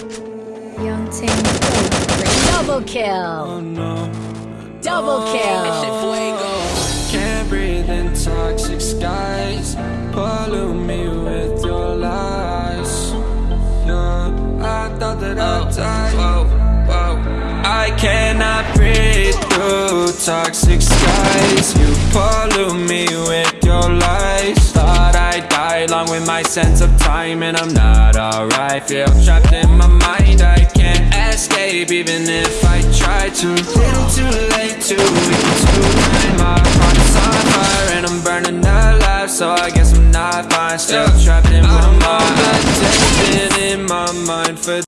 Planting code Double kill. Oh no. Double oh. kill. Can't breathe in toxic skies. Pollute me with your lies. Yeah, I thought that I'd oh. die. Whoa, whoa. I cannot breathe through toxic skies. You pollute me my sense of time, and I'm not alright. Feel trapped in my mind. I can't escape even if I try to. Little too late to weak to blame. My heart is on fire and I'm burning alive, so I guess I'm not fine. Still trapped in my mind. Been in my mind for